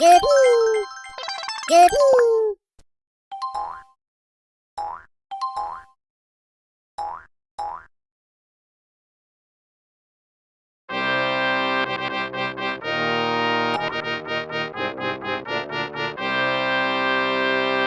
예부 예부